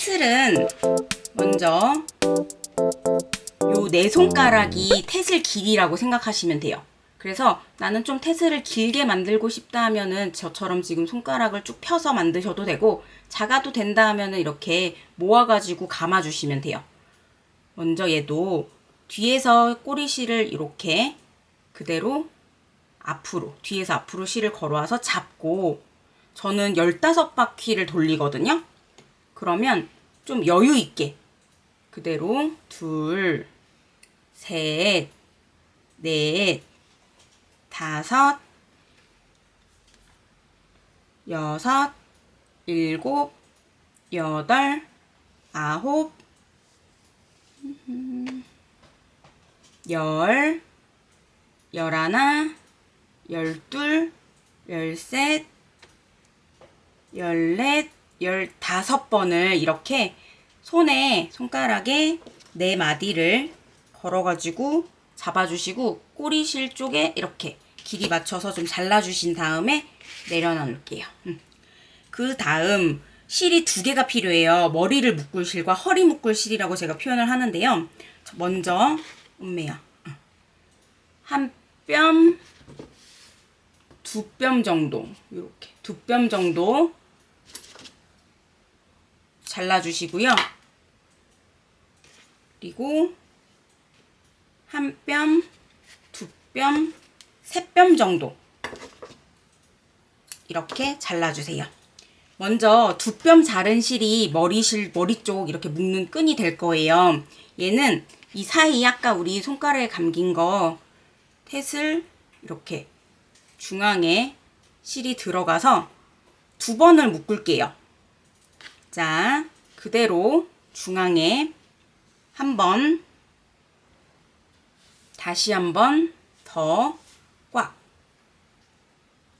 태슬은 먼저 요 네 손가락이 태슬 길이라고 생각하시면 돼요. 그래서 나는 좀 태슬을 길게 만들고 싶다 하면은 저처럼 지금 손가락을 쭉 펴서 만드셔도 되고 작아도 된다 하면은 이렇게 모아가지고 감아주시면 돼요. 먼저 얘도 뒤에서 꼬리실을 이렇게 그대로 앞으로 뒤에서 앞으로 실을 걸어와서 잡고 저는 15바퀴를 돌리거든요. 그러면 좀 여유 있게 그대로 둘, 셋, 넷, 다섯, 여섯, 일곱, 여덟, 아홉, 열, 열하나, 열둘, 열셋, 열넷, 열다섯 번을 이렇게 손에 손가락에 네 마디를 걸어가지고 잡아주시고 꼬리실 쪽에 이렇게 길이 맞춰서 좀 잘라주신 다음에 내려놓을게요. 음. 그 다음 실이 두 개가 필요해요. 머리를 묶을 실과 허리 묶을 실이라고 제가 표현을 하는데요. 먼저 음매야 한 뼘, 두 뼘 정도 이렇게 두 뼘 정도 잘라주시고요. 그리고 한 뼘, 두 뼘, 세 뼘 정도 이렇게 잘라주세요. 먼저 두 뼘 자른 실이 머리실, 머리 쪽 이렇게 묶는 끈이 될 거예요. 얘는 이 사이 아까 우리 손가락에 감긴 거 탯을 이렇게 중앙에 실이 들어가서 두 번을 묶을게요. 자, 그대로 중앙에 한 번, 다시 한번 더 꽉.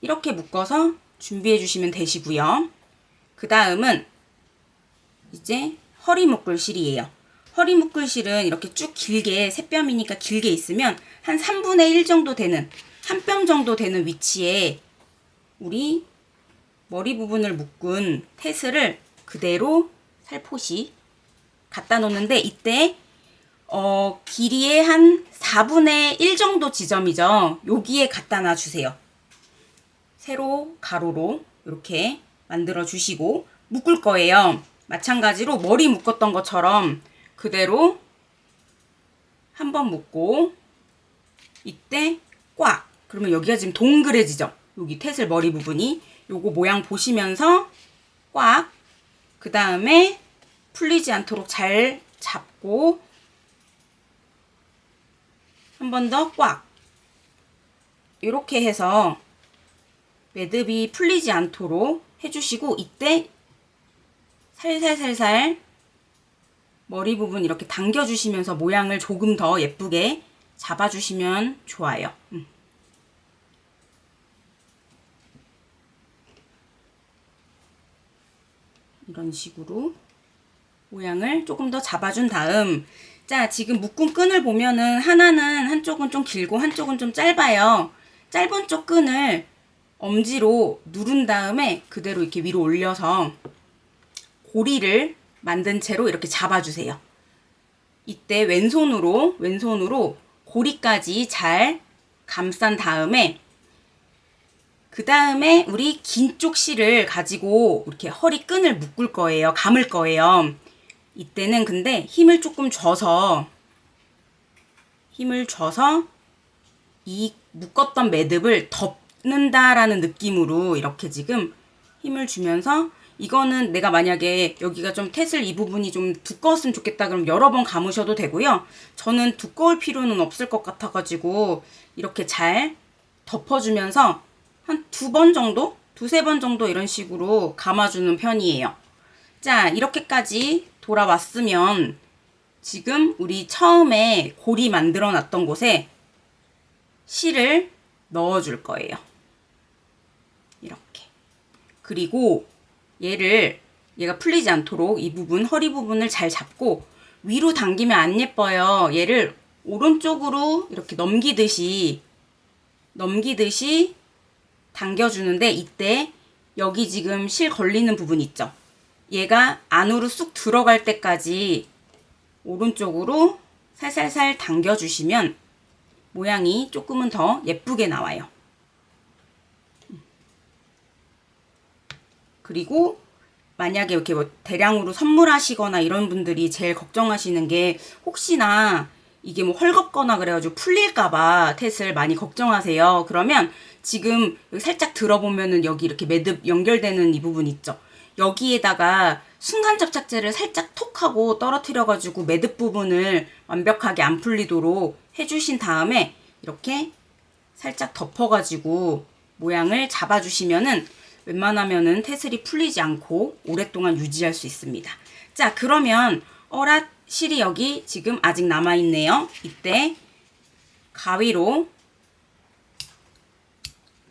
이렇게 묶어서 준비해 주시면 되시고요. 그 다음은 이제 허리 묶을 실이에요. 허리 묶을 실은 이렇게 쭉 길게 세 뼘이니까 길게 있으면 한 3분의 1 정도 되는 한 뼘 정도 되는 위치에 우리 머리 부분을 묶은 테스를 그대로 살포시 갖다 놓는데 이때 어, 길이의 한 4분의 1 정도 지점이죠. 여기에 갖다 놔주세요. 세로, 가로로 이렇게 만들어 주시고 묶을 거예요. 마찬가지로 머리 묶었던 것처럼 그대로 한 번 묶고 이때 꽉 그러면 여기가 지금 동그래지죠. 여기 태슬 머리 부분이 요거 모양 보시면서 꽉 그 다음에 풀리지 않도록 잘 잡고 한 번 더 꽉 이렇게 해서 매듭이 풀리지 않도록 해주시고 이때 살살살살 머리 부분 이렇게 당겨주시면서 모양을 조금 더 예쁘게 잡아주시면 좋아요. 음. 이런 식으로 모양을 조금 더 잡아준 다음 자 지금 묶은 끈을 보면은 하나는 한쪽은 좀 길고 한쪽은 좀 짧아요. 짧은 쪽 끈을 엄지로 누른 다음에 그대로 이렇게 위로 올려서 고리를 만든 채로 이렇게 잡아주세요. 이때 왼손으로 왼손으로 고리까지 잘 감싼 다음에 그 다음에 우리 긴 쪽 실을 가지고 이렇게 허리 끈을 묶을 거예요. 감을 거예요. 이때는 근데 힘을 조금 줘서 힘을 줘서 이 묶었던 매듭을 덮는다라는 느낌으로 이렇게 지금 힘을 주면서 이거는 내가 만약에 여기가 좀 태슬 이 부분이 좀 두꺼웠으면 좋겠다 그럼 여러 번 감으셔도 되고요. 저는 두꺼울 필요는 없을 것 같아가지고 이렇게 잘 덮어주면서 한 두 번 정도? 두세 번 정도 이런 식으로 감아주는 편이에요. 자 이렇게까지 돌아왔으면 지금 우리 처음에 고리 만들어 놨던 곳에 실을 넣어 줄 거예요. 이렇게. 그리고 얘를 얘가 풀리지 않도록 이 부분 허리 부분을 잘 잡고 위로 당기면 안 예뻐요. 얘를 오른쪽으로 이렇게 넘기듯이 넘기듯이 당겨주는데 이때 여기 지금 실 걸리는 부분 있죠? 얘가 안으로 쑥 들어갈 때까지 오른쪽으로 살살살 당겨주시면 모양이 조금은 더 예쁘게 나와요. 그리고 만약에 이렇게 뭐 대량으로 선물하시거나 이런 분들이 제일 걱정하시는 게 혹시나 이게 뭐 헐겁거나 그래가지고 풀릴까봐 텟을 많이 걱정하세요. 그러면 지금 살짝 들어보면은 여기 이렇게 매듭 연결되는 이 부분 있죠. 여기에다가 순간 접착제를 살짝 톡 하고 떨어뜨려가지고 매듭 부분을 완벽하게 안 풀리도록 해주신 다음에 이렇게 살짝 덮어가지고 모양을 잡아주시면은 웬만하면은 테슬이 풀리지 않고 오랫동안 유지할 수 있습니다. 자, 그러면 어랏 실이 여기 지금 아직 남아있네요. 이때 가위로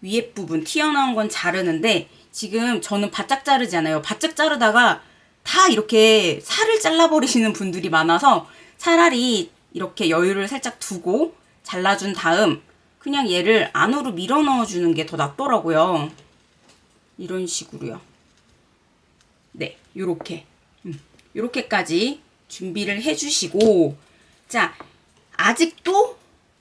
위에 부분 튀어나온 건 자르는데 지금 저는 바짝 자르지 않아요. 바짝 자르다가 다 이렇게 살을 잘라버리시는 분들이 많아서 차라리 이렇게 여유를 살짝 두고 잘라준 다음 그냥 얘를 안으로 밀어 넣어주는 게 더 낫더라고요. 이런 식으로요. 네, 요렇게. 음, 요렇게까지 준비를 해주시고 자, 아직도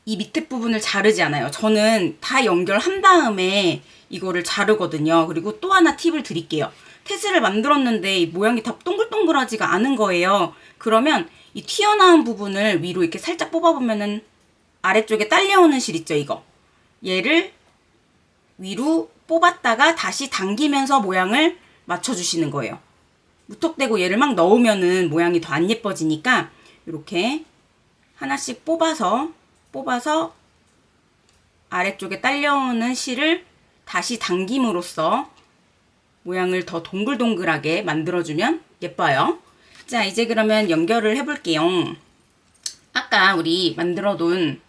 이 밑에 부분을 자르지 않아요. 저는 다 연결한 다음에 이거를 자르거든요. 그리고 또 하나 팁을 드릴게요. 테스를 만들었는데 이 모양이 다 동글동글하지가 않은 거예요. 그러면 이 튀어나온 부분을 위로 이렇게 살짝 뽑아보면은 아래쪽에 딸려오는 실 있죠, 이거. 얘를 위로 뽑았다가 다시 당기면서 모양을 맞춰주시는 거예요. 무턱대고 얘를 막 넣으면은 모양이 더 안 예뻐지니까 이렇게 하나씩 뽑아서 뽑아서 아래쪽에 딸려오는 실을 다시 당김으로써 모양을 더 동글동글하게 만들어주면 예뻐요. 자, 이제 그러면 연결을 해볼게요. 아까 우리 만들어둔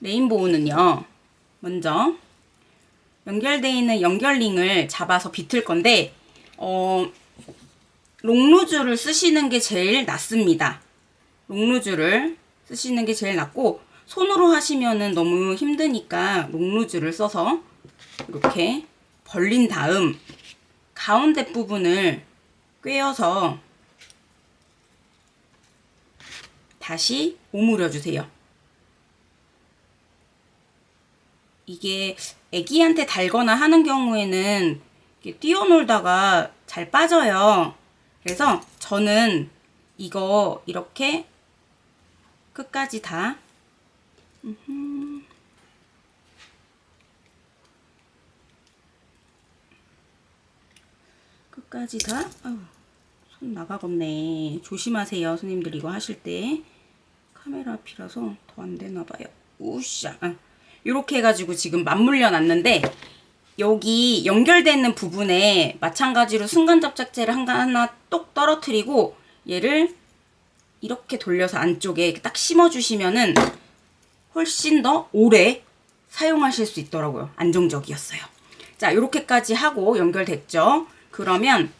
레인보우는요. 먼저 연결되어 있는 연결링을 잡아서 비틀 건데 어, 롱루즈를 쓰시는 게 제일 낫습니다. 롱루즈를 쓰시는 게 제일 낫고 손으로 하시면은 너무 힘드니까 롱루즈를 써서 이렇게 벌린 다음 가운데 부분을 꿰어서 다시 오므려 주세요. 이게 애기한테 달거나 하는 경우에는 뛰어놀다가 잘 빠져요. 그래서 저는 이거 이렇게 끝까지 다 끝까지 다 아유, 손 나가겠네. 조심하세요. 손님들 이거 하실 때 카메라 앞이라서 더 안 되나 봐요. 우샤. 아. 이렇게 해가지고 지금 맞물려 놨는데 여기 연결되는 부분에 마찬가지로 순간 접착제를 하나 똑 떨어뜨리고 얘를 이렇게 돌려서 안쪽에 딱 심어주시면은 훨씬 더 오래 사용하실 수 있더라고요. 안정적이었어요. 자, 이렇게까지 하고 연결됐죠? 그러면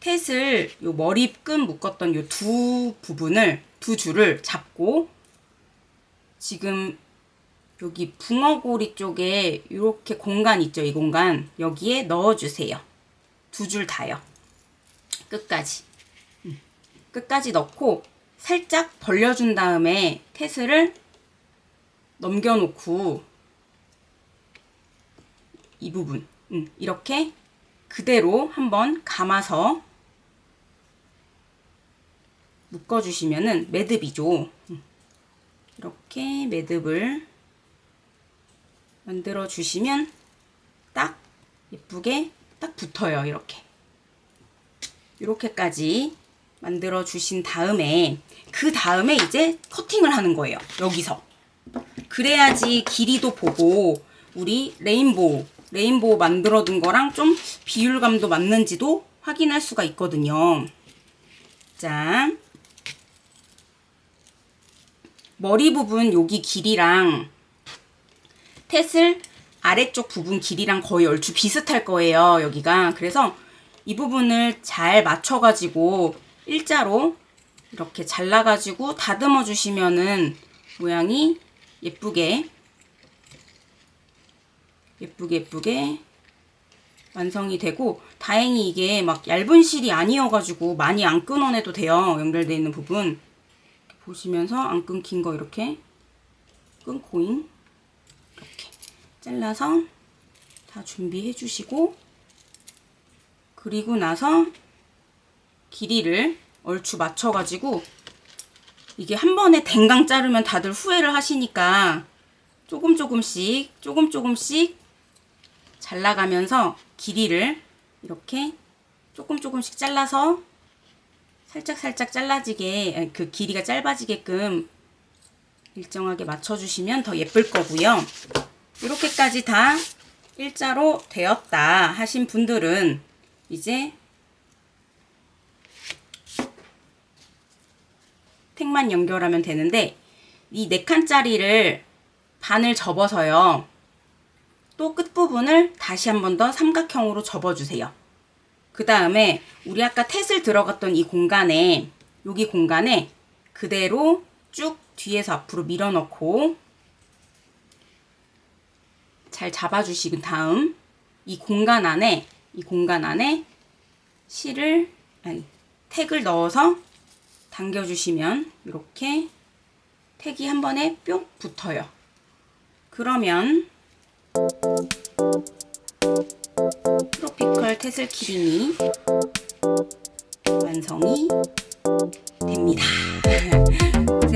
텟을 요 머리끈 묶었던 요 두 부분을 두 줄을 잡고 지금 여기 붕어고리 쪽에 이렇게 공간 있죠? 이 공간 여기에 넣어주세요. 두 줄 다요. 끝까지. 음, 끝까지 넣고 살짝 벌려준 다음에 테스를 넘겨놓고 이 부분 음, 이렇게 그대로 한번 감아서 묶어주시면은 매듭이죠. 음, 이렇게 매듭을 만들어 주시면 딱 예쁘게 딱 붙어요. 이렇게. 이렇게까지 만들어 주신 다음에 그 다음에 이제 커팅을 하는 거예요. 여기서. 그래야지 길이도 보고 우리 레인보우, 레인보우 만들어 둔 거랑 좀 비율감도 맞는지도 확인할 수가 있거든요. 자, 머리 부분 여기 길이랑 텟을 아래쪽 부분 길이랑 거의 얼추 비슷할 거예요. 여기가. 그래서 이 부분을 잘 맞춰가지고 일자로 이렇게 잘라가지고 다듬어 주시면은 모양이 예쁘게 예쁘게 예쁘게 완성이 되고 다행히 이게 막 얇은 실이 아니어가지고 많이 안 끊어내도 돼요. 연결되어 있는 부분 보시면서 안 끊긴 거 이렇게 끊고잉 이렇게 잘라서 다 준비해 주시고 그리고 나서 길이를 얼추 맞춰가지고 이게 한 번에 댕강 자르면 다들 후회를 하시니까 조금 조금씩 조금 조금씩 잘라가면서 길이를 이렇게 조금 조금씩 잘라서 살짝 살짝 잘라지게 그 길이가 짧아지게끔 일정하게 맞춰주시면 더 예쁠 거고요. 이렇게까지 다 일자로 되었다 하신 분들은 이제 택만 연결하면 되는데 이네 칸짜리를 반을 접어서요. 또 끝부분을 다시 한 번 더 삼각형으로 접어주세요. 그 다음에 우리 아까 탯을 들어갔던 이 공간에 여기 공간에 그대로 쭉 뒤에서 앞으로 밀어넣고 잘 잡아주시고 다음 이 공간 안에 이 공간 안에 실을 아니 택을 넣어서 당겨주시면 이렇게 택이 한 번에 뿅 붙어요. 그러면 트로피컬 테슬 키링이 완성이 됩니다.